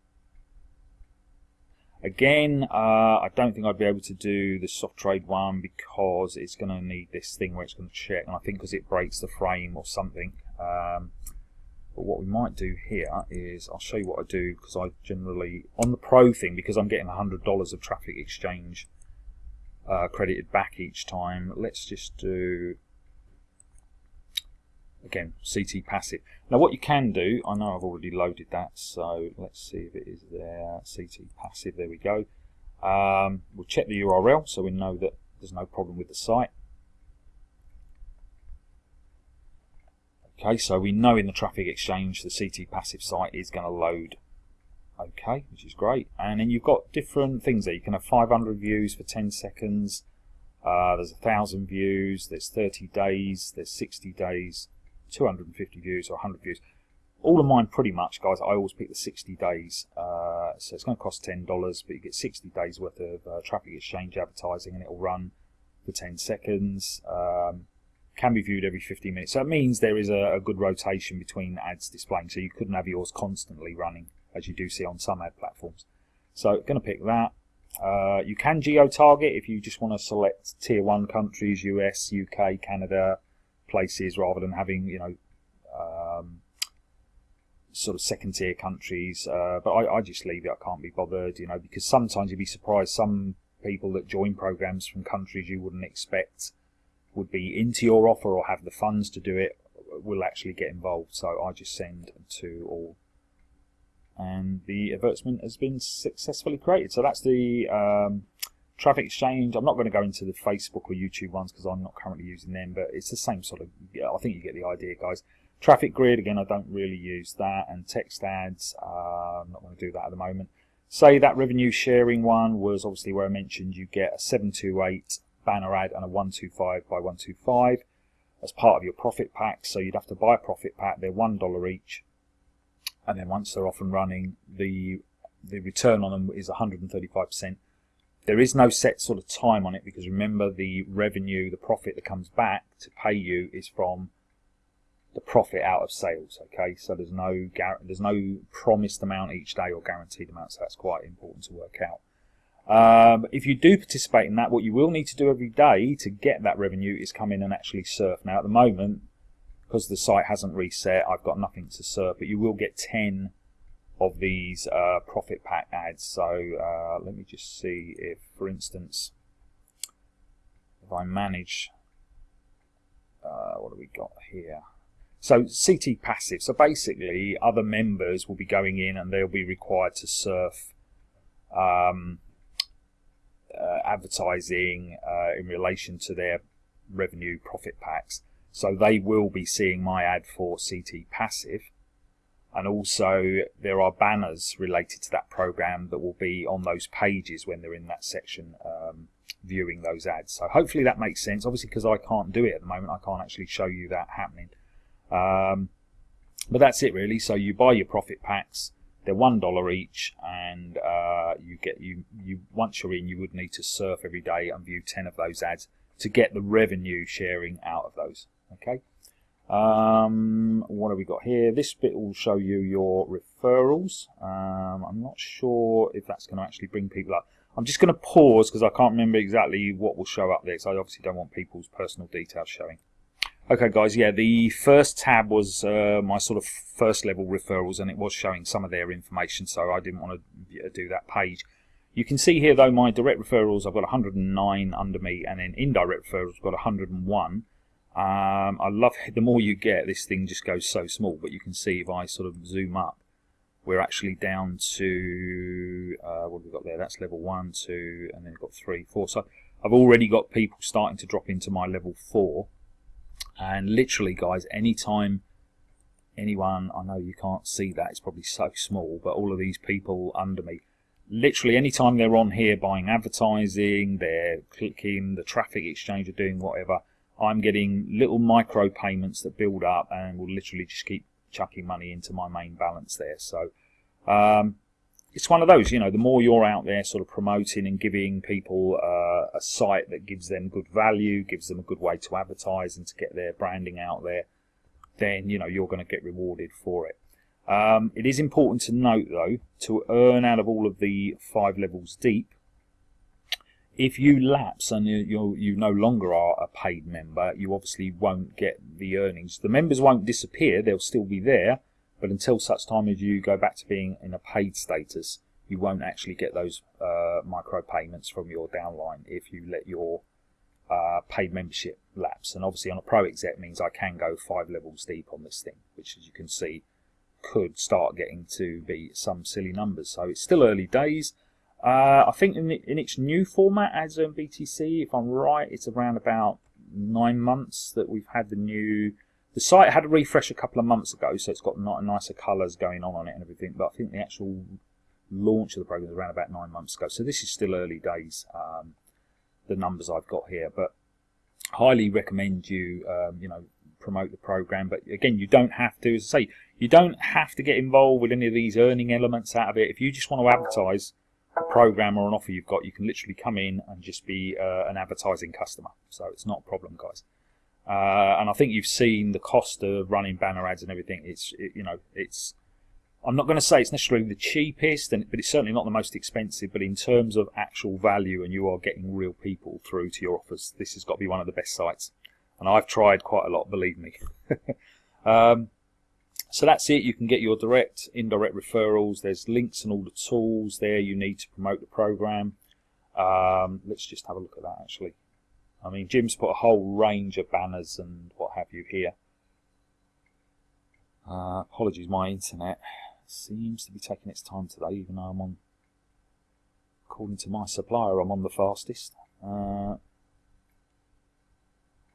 Again, uh, I don't think I'd be able to do the soft trade one because it's going to need this thing where it's going to check, and I think because it breaks the frame or something. Um, but what we might do here is I'll show you what I do because I generally on the pro thing because I'm getting $100 of traffic exchange uh, credited back each time. Let's just do again CT passive. Now what you can do, I know I've already loaded that, so let's see if it is there. CT passive, there we go. Um, we'll check the URL so we know that there's no problem with the site. Okay, so we know in the traffic exchange the CT passive site is going to load. Okay, which is great. And then you've got different things there. You can have 500 views for 10 seconds. Uh, there's a thousand views. There's 30 days. There's 60 days. 250 views or 100 views. All of mine, pretty much, guys. I always pick the 60 days. Uh, so it's going to cost $10, but you get 60 days worth of uh, traffic exchange advertising, and it'll run for 10 seconds. Um, can be viewed every 15 minutes. So it means there is a, a, good rotation between ads displaying. So you couldn't have yours constantly running as you do see on some ad platforms. So going to pick that. Uh, you can geo-target if you just want to select tier one countries, US, UK, Canada, places rather than having, you know, um, sort of second tier countries. Uh, but I, I just leave it. I can't be bothered, you know, because sometimes you'd be surprised some people that join programs from countries you wouldn't expect would be into your offer or have the funds to do it will actually get involved. So I just send to all. And the advertisement has been successfully created. So that's the um, traffic exchange. I'm not going to go into the Facebook or YouTube ones because I'm not currently using them, but it's the same sort of, I think you get the idea, guys. Traffic grid, again, I don't really use that. And text ads, uh, I'm not going to do that at the moment. Say that revenue sharing one was obviously where I mentioned you get a 728 banner ad and a 125 by 125 as part of your profit pack. So you'd have to buy a profit pack. They're one dollar each, and then once they're off and running, the the return on them is 135 percent. There is no set sort of time on it because remember the revenue, the profit that comes back to pay you is from the profit out of sales. Okay, so there's no there's no promised amount each day or guaranteed amount. So that's quite important to work out. Um, if you do participate in that, what you will need to do every day to get that revenue is come in and actually surf. Now, at the moment, because the site hasn't reset, I've got nothing to surf, but you will get 10 of these uh, profit pack ads. So uh, let me just see if, for instance, if I manage, uh, what do we got here? So CT passive. So basically, other members will be going in and they'll be required to surf um, uh, advertising uh, in relation to their revenue profit packs. So they will be seeing my ad for CT Passive. And also there are banners related to that program that will be on those pages when they're in that section um, viewing those ads. So hopefully that makes sense. Obviously because I can't do it at the moment, I can't actually show you that happening. Um, but that's it really. So you buy your profit packs they're one dollar each, and uh, you get you you once you're in, you would need to surf every day and view ten of those ads to get the revenue sharing out of those. Okay. Um, what have we got here? This bit will show you your referrals. Um, I'm not sure if that's going to actually bring people up. I'm just going to pause because I can't remember exactly what will show up there. I obviously don't want people's personal details showing. Okay, guys, yeah, the first tab was uh, my sort of first level referrals, and it was showing some of their information, so I didn't want to do that page. You can see here, though, my direct referrals, I've got 109 under me, and then indirect referrals, I've got 101. Um, I love the more you get, this thing just goes so small. But you can see if I sort of zoom up, we're actually down to uh, what have we got there? That's level one, two, and then we've got three, four. So I've already got people starting to drop into my level four. And literally, guys, anytime anyone, I know you can't see that, it's probably so small, but all of these people under me, literally anytime they're on here buying advertising, they're clicking the traffic exchange or doing whatever, I'm getting little micro payments that build up and will literally just keep chucking money into my main balance there. So um, it's one of those, you know, the more you're out there sort of promoting and giving people uh, a site that gives them good value, gives them a good way to advertise and to get their branding out there, then, you know, you're going to get rewarded for it. Um, it is important to note, though, to earn out of all of the five levels deep, if you lapse and you, you, no longer are a paid member, you obviously won't get the earnings. The members won't disappear; they'll still be there, but until such time as you go back to being in a paid status, you won't actually get those uh, micro payments from your downline if you let your uh, paid membership lapse. And obviously, on a pro exec means I can go five levels deep on this thing, which, as you can see, could start getting to be some silly numbers. So it's still early days. Uh, I think in, in, its new format as um, BTC, if I'm right, it's around about nine months that we've had the new. The site had a refresh a couple of months ago, so it's got nicer colours going on on it and everything. But I think the actual launch of the program was around about nine months ago, so this is still early days. Um, the numbers I've got here, but highly recommend you, um, you know, promote the program. But again, you don't have to. As I say, you don't have to get involved with any of these earning elements out of it. If you just want to advertise a program or an offer you've got, you can literally come in and just be uh, an advertising customer. So it's not a problem, guys. Uh, and I think you've seen the cost of running banner ads and everything. It's it, you know it's I'm not going to say it's necessarily the cheapest, and, but it's certainly not the most expensive. But in terms of actual value, and you are getting real people through to your offers, this has got to be one of the best sites. And I've tried quite a lot, believe me. um, so that's it. You can get your direct, indirect referrals. There's links and all the tools there you need to promote the program. Um, let's just have a look at that actually. I mean, Jim's put a whole range of banners and what have you here. Uh, apologies, my internet seems to be taking its time today, even though I'm on, according to my supplier, I'm on the fastest. Uh,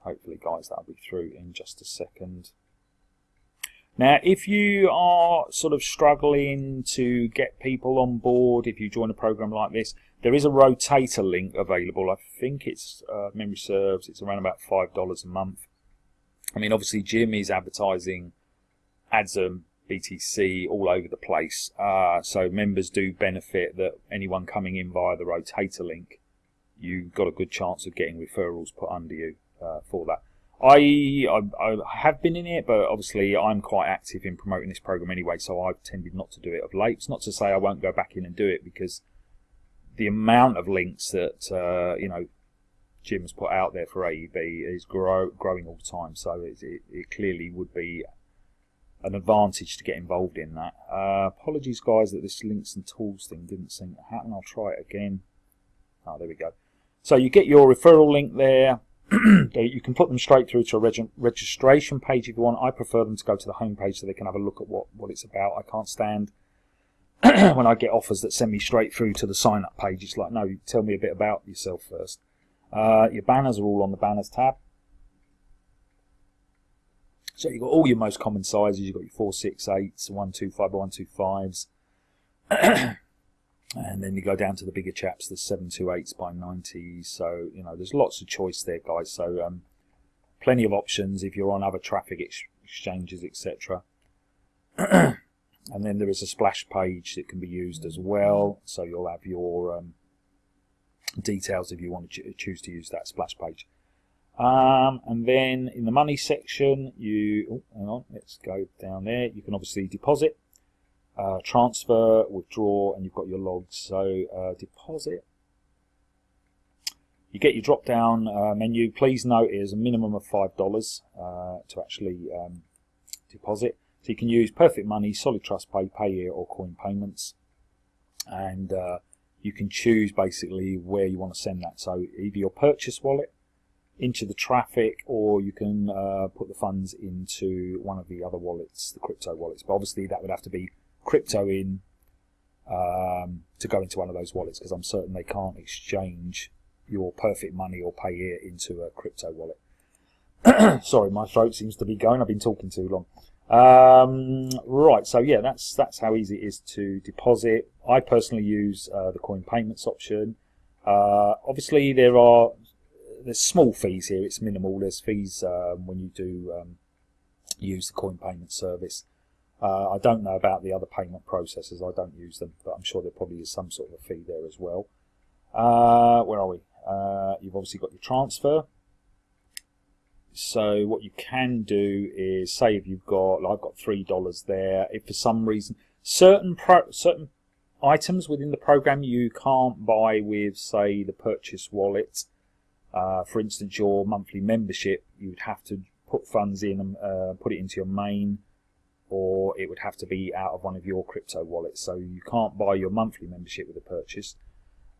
hopefully, guys, that'll be through in just a second. Now, if you are sort of struggling to get people on board, if you join a program like this, there is a rotator link available. I think it's, uh, memory serves, it's around about $5 a month. I mean, obviously, Jim is advertising AdsEarn BTC all over the place. Uh, so members do benefit that anyone coming in via the rotator link, you've got a good chance of getting referrals put under you uh, for that. I, I, I have been in it, but obviously I'm quite active in promoting this program anyway, so I've tended not to do it of late. It's not to say I won't go back in and do it because the amount of links that uh, you know Jim's put out there for AEB is grow, growing all the time. So it, it, it, clearly would be an advantage to get involved in that. Uh, apologies, guys, that this links and tools thing didn't seem to happen. I'll try it again. Oh, there we go. So you get your referral link there. you can put them straight through to a reg registration page if you want. I prefer them to go to the home page so they can have a look at what, what it's about. I can't stand when I get offers that send me straight through to the sign up page. It's like, no, tell me a bit about yourself first. Uh, your banners are all on the banners tab. So you've got all your most common sizes. You've got your four, 468s, 125 by 125s. And then you go down to the bigger chaps, the 728s by 90s. So, you know, there's lots of choice there, guys. So, um, plenty of options if you're on other traffic ex exchanges, etc. and then there is a splash page that can be used as well. So you'll have your um, details if you want to ch choose to use that splash page. Um, and then in the money section, you, oh, hang on, let's go down there. You can obviously deposit, uh, transfer, withdraw, and you've got your logs. So uh, deposit. You get your drop down uh, menu. Please note it is a minimum of $5 uh, to actually um, deposit. So you can use Perfect Money, Solid Trust Pay, Payeer, or Coin Payments. And uh, you can choose basically where you want to send that. So either your purchase wallet, into the traffic or you can uh, put the funds into one of the other wallets, the crypto wallets. But obviously that would have to be crypto in um, to go into one of those wallets because I'm certain they can't exchange your perfect money or Payeer into a crypto wallet. Sorry, my throat seems to be going. I've been talking too long. Um, right, so yeah, that's that's how easy it is to deposit. I personally use uh, the coin payments option. Uh, obviously, there are there's small fees here. It's minimal. There's fees um, when you do um, use the coin payment service. Uh, I don't know about the other payment processors. I don't use them, but I'm sure there probably is some sort of a fee there as well. Uh, where are we? Uh, you've obviously got your transfer. So what you can do is say if you've got, like I've got three dollars there. If for some reason certain certain items within the program you can't buy with, say, the purchase wallet uh, for instance, your monthly membership, you would have to put funds in, and uh, put it into your main, or it would have to be out of one of your crypto wallets. So you can't buy your monthly membership with a purchase.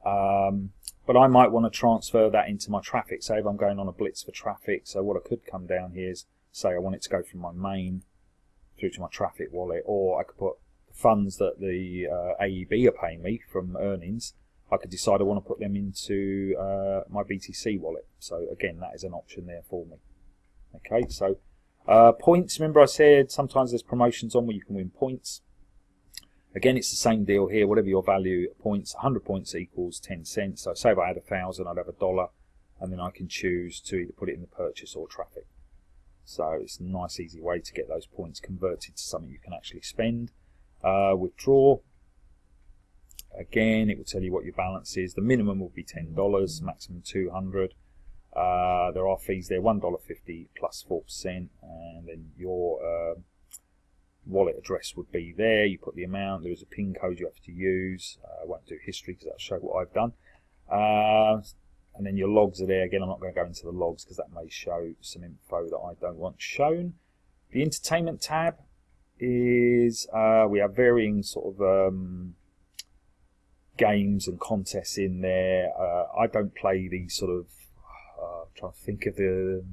Um, but I might want to transfer that into my traffic. Say if I'm going on a blitz for traffic, so what I could come down here is say I want it to go from my main through to my traffic wallet, or I could put funds that the uh, AEB are paying me from earnings I could decide I want to put them into uh, my BTC wallet. So again, that is an option there for me. Okay, so uh, points, remember I said sometimes there's promotions on where you can win points. Again, it's the same deal here. Whatever your value points, 100 points equals 10 cents. So say if I had a thousand, I'd have a dollar, and then I can choose to either put it in the purchase or traffic. So it's a nice, easy way to get those points converted to something you can actually spend. Uh, withdraw, Again, it will tell you what your balance is. The minimum will be $10, maximum 200 uh, There are fees there, $1.50 plus 4%, and then your uh, wallet address would be there. You put the amount, there is a PIN code you have to use. Uh, I won't do history because that'll show what I've done. Uh, and then your logs are there. Again, I'm not going to go into the logs because that may show some info that I don't want shown. The entertainment tab is, uh, we have varying sort of um, games and contests in there. Uh, I don't play these sort of. Trying to think of the.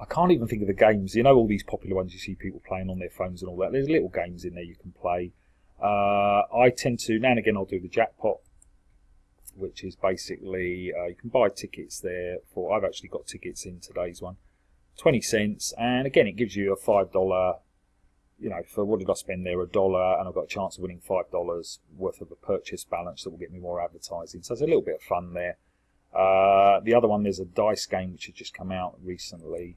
I can't even think of the games. You know, all these popular ones you see people playing on their phones and all that. There's little games in there you can play. Uh, I tend to now and again I'll do the jackpot, which is basically uh, you can buy tickets there for. I've actually got tickets in today's one, twenty cents, and again it gives you a five dollar you know, for what did I spend there? A dollar, and I've got a chance of winning five dollars worth of a purchase balance that will get me more advertising. So there's a little bit of fun there. Uh, the other one, there's a dice game which has just come out recently,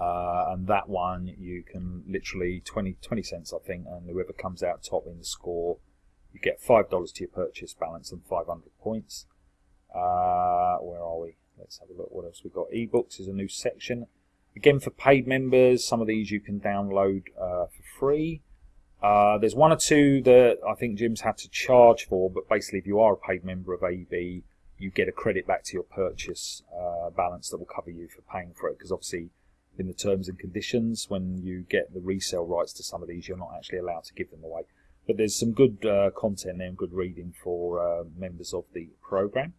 uh, and that one you can literally 20, 20 cents, I think, and whoever comes out top in the score, you get five dollars to your purchase balance and 500 points. Uh, where are we? Let's have a look. What else we got? Ebooks is a new section. Again, for paid members, some of these you can download uh, for free. Uh, there's one or two that I think Jim's had to charge for, but basically, if you are a paid member of AEB, you get a credit back to your purchase uh, balance that will cover you for paying for it. Because obviously, in the terms and conditions, when you get the resale rights to some of these, you're not actually allowed to give them away. But there's some good uh, content there and good reading for uh, members of the program.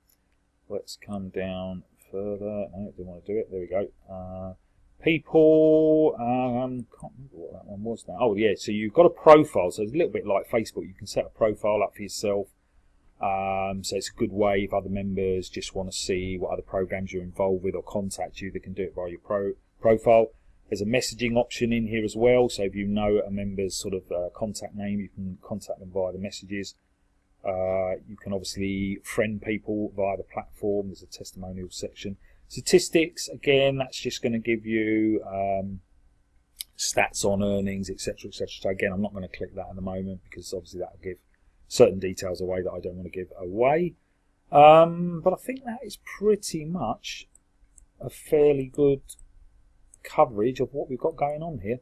Let's come down further. No, I didn't want to do it. There we go. Uh, people um can't remember what that one was now oh yeah so you've got a profile so it's a little bit like facebook you can set a profile up for yourself um, so it's a good way if other members just want to see what other programs you're involved with or contact you they can do it via your pro profile there's a messaging option in here as well so if you know a member's sort of uh, contact name you can contact them via the messages uh, you can obviously friend people via the platform there's a testimonial section Statistics, again, that's just going to give you um, stats on earnings, etc., etc. So again, I'm not going to click that at the moment because obviously that will give certain details away that I don't want to give away. Um, but I think that is pretty much a fairly good coverage of what we've got going on here.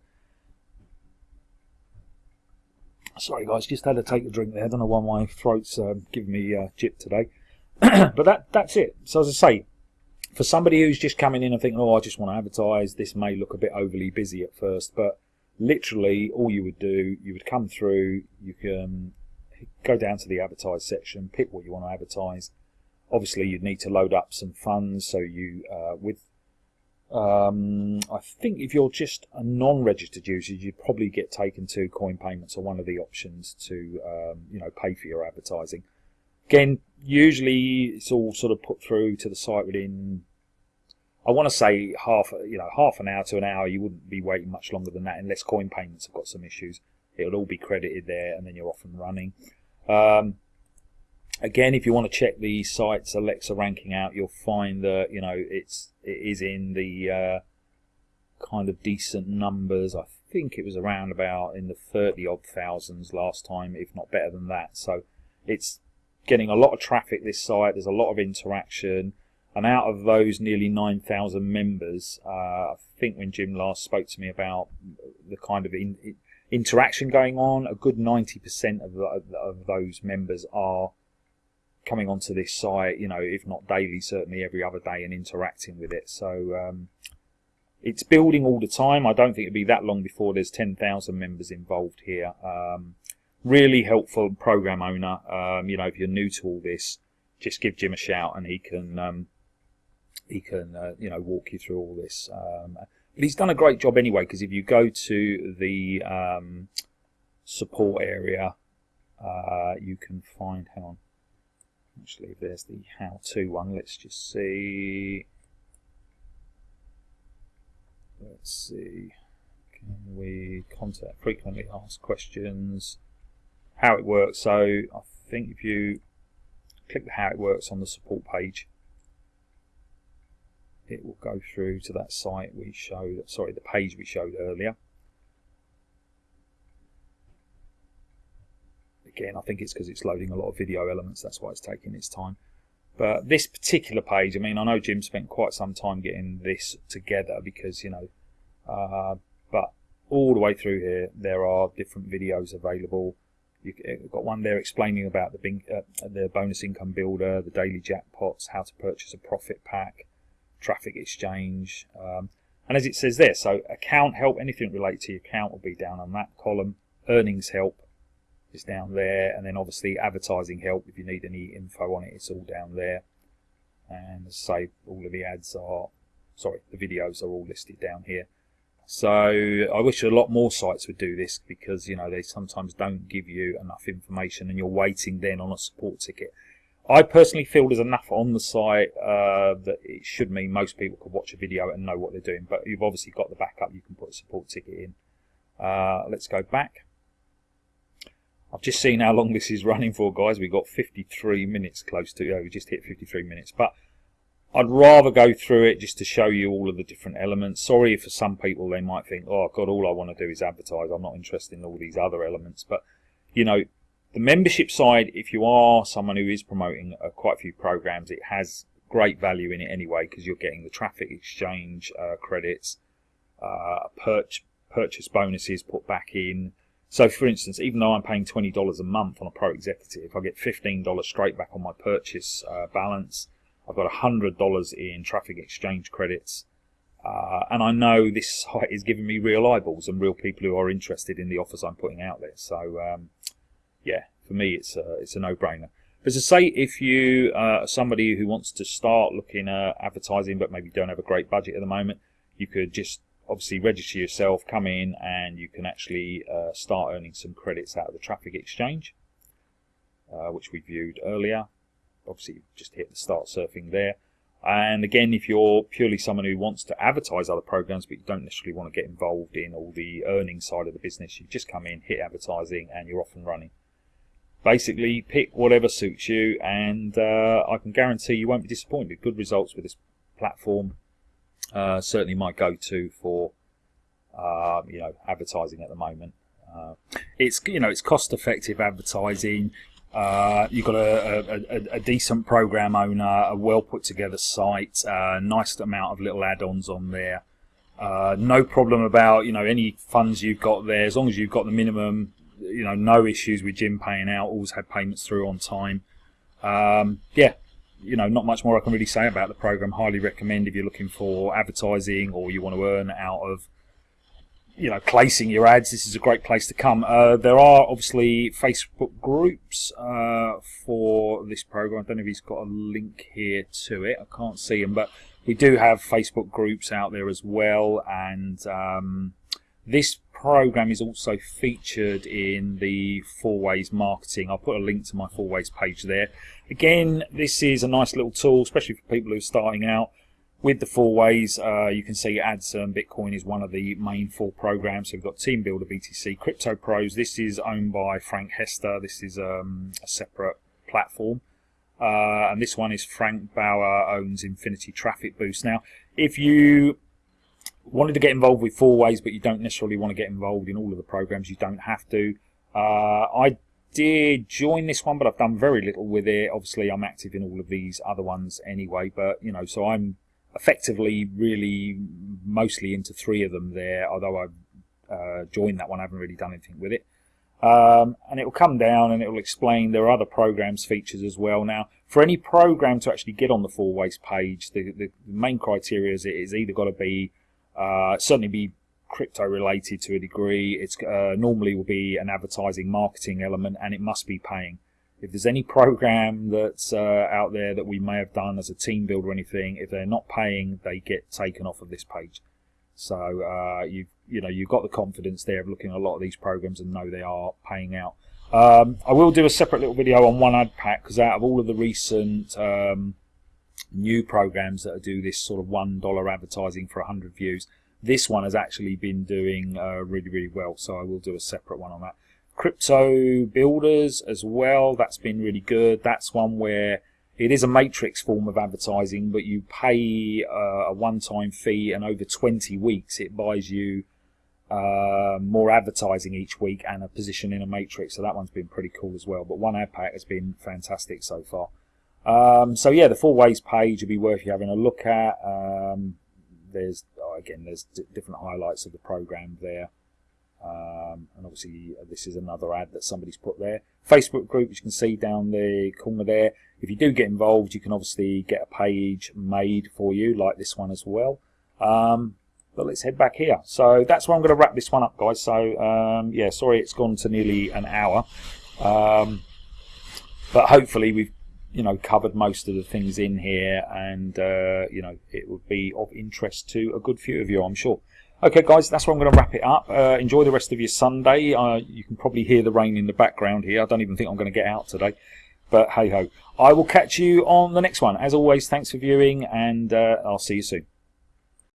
Sorry guys, just had to take a drink there. I don't know why my throat's um, giving me uh, jip today. but that that's it. So as I say, for somebody who's just coming in and thinking, oh, I just want to advertise, this may look a bit overly busy at first, but literally all you would do, you would come through, you can go down to the advertise section, pick what you want to advertise. Obviously, you'd need to load up some funds, so you, uh, with um, I think if you're just a non-registered user, you'd probably get taken to coin payments or one of the options to um, you know pay for your advertising. Again, usually it's all sort of put through to the site within. I want to say half you know half an hour to an hour. You wouldn't be waiting much longer than that unless coin payments have got some issues. It'll all be credited there, and then you're off and running. Um, Again, if you want to check the site's Alexa ranking out, you'll find that you know it's it is in the uh, kind of decent numbers. I think it was around about in the thirty odd thousands last time, if not better than that. So it's getting a lot of traffic. This site, there's a lot of interaction, and out of those nearly nine thousand members, uh, I think when Jim last spoke to me about the kind of in, interaction going on, a good ninety percent of, of those members are coming onto this site, you know, if not daily, certainly every other day and interacting with it. So um, it's building all the time. I don't think it'll be that long before there's 10,000 members involved here. Um, really helpful program owner. Um, you know, if you're new to all this, just give Jim a shout and he can um, he can uh, you know walk you through all this. But he's done a great job anyway because if you go to the um, support area, uh, you can find. Hang on. Actually there's the how-to one. Let's just see. Let's see. Can we contact frequently asked questions? How it works. So I think if you click the how it works on the support page it will go through to that site we showed sorry the page we showed earlier Again, I think it's because it's loading a lot of video elements, that's why it's taking its time. But this particular page, I mean, I know Jim spent quite some time getting this together because, you know, uh, but all the way through here, there are different videos available. You've got one there explaining about the, uh, the bonus income builder, the daily jackpots, how to purchase a profit pack, traffic exchange. Um, and as it says there, so account help, anything related to your account will be down on that column. Earnings help, is down there and then obviously advertising help if you need any info on it it's all down there and say all of the ads are sorry the videos are all listed down here so I wish a lot more sites would do this because you know they sometimes don't give you enough information and you're waiting then on a support ticket I personally feel there's enough on the site uh, that it should mean most people could watch a video and know what they're doing but you've obviously got the backup you can put a support ticket in uh, let's go back I've just seen how long this is running for, guys. We've got 53 minutes close to, yeah, we just hit 53 minutes. But I'd rather go through it just to show you all of the different elements. Sorry for some people, they might think, oh, God, all I want to do is advertise. I'm not interested in all these other elements. But, you know, the membership side, if you are someone who is promoting uh, quite a few programs, it has great value in it anyway because you're getting the traffic exchange uh, credits, uh, purch purchase bonuses put back in, so, for instance, even though I'm paying $20 a month on a Pro Executive, I get $15 straight back on my purchase uh, balance. I've got $100 in traffic exchange credits. Uh, and I know this site is giving me real eyeballs and real people who are interested in the offers I'm putting out there. So, um, yeah, for me, it's a, it's a no-brainer. As I say, if you uh, are somebody who wants to start looking at advertising but maybe don't have a great budget at the moment, you could just obviously register yourself, come in, and you can actually uh, start earning some credits out of the traffic exchange, uh, which we viewed earlier. Obviously, just hit the start surfing there. And again, if you're purely someone who wants to advertise other programs, but you don't necessarily want to get involved in all the earning side of the business, you just come in, hit advertising, and you're off and running. Basically, pick whatever suits you, and uh, I can guarantee you won't be disappointed. Good results with this platform uh, certainly my go-to for uh, you know advertising at the moment. Uh, it's you know it's cost-effective advertising. Uh, you've got a, a, a, decent program owner, a well put together site, uh, nice amount of little add-ons on there. No problem about you know any funds you've got there as long as you've got the minimum. You know, no issues with Jim paying out. Always had payments through on time. Um, yeah, you know, not much more I can really say about the program. Highly recommend if you're looking for advertising or you want to earn out of, you know, placing your ads. This is a great place to come. Uh, there are obviously Facebook groups uh, for this program. I don't know if he's got a link here to it. I can't see him, but we do have Facebook groups out there as well, and um, this program is also featured in the Four Ways Marketing. I'll put a link to my Four Ways page there. Again, this is a nice little tool, especially for people who are starting out. With the Four Ways, uh, you can see Ads Earn Bitcoin is one of the main four programs. So we've got Team Builder, BTC, Crypto Pros. This is owned by Frank Hester. This is um, a separate platform. Uh, and this one is Frank Bauer owns Infinity Traffic Boost. Now, if you wanted to get involved with four ways, but you don't necessarily want to get involved in all of the programs, you don't have to. Uh, I did join this one, but I've done very little with it. Obviously, I'm active in all of these other ones anyway, but you know, so I'm effectively really mostly into three of them there, although I've uh, joined that one, I haven't really done anything with it. Um, and it will come down and it will explain there are other programs features as well. Now, for any program to actually get on the four ways page, the, the main criteria is it is either got to be uh, certainly be crypto related to a degree. It's uh, normally will be an advertising marketing element, and it must be paying. If there's any program that's uh, out there that we may have done as a team build or anything, if they're not paying, they get taken off of this page. So uh, you you know you've got the confidence there of looking at a lot of these programs and know they are paying out. Um, I will do a separate little video on one ad pack because out of all of the recent um, new programs that do this sort of one dollar advertising for 100 views, this one has actually been doing uh, really really well. So I will do a separate one on that. Crypto builders as well. That's been really good. That's one where it is a matrix form of advertising, but you pay uh, a one-time fee, and over 20 weeks, it buys you uh, more advertising each week and a position in a matrix. So that one's been pretty cool as well. But one ad pack has been fantastic so far. Um, so yeah, the four ways page would be worth you having a look at. Um, there's oh, again, there's different highlights of the program there. Um, and obviously uh, this is another ad that somebody's put there. Facebook group, you can see down the corner there. If you do get involved, you can obviously get a page made for you, like this one as well. Um, but let's head back here. So that's where I'm going to wrap this one up, guys. So um, yeah, sorry it's gone to nearly an hour. Um, but hopefully we've you know covered most of the things in here, and uh, you know it would be of interest to a good few of you, I'm sure. Okay, guys, that's where I'm going to wrap it up. Uh, enjoy the rest of your Sunday. Uh, you can probably hear the rain in the background here. I don't even think I'm going to get out today. But hey ho. I will catch you on the next one. As always, thanks for viewing, and uh, I'll see you soon.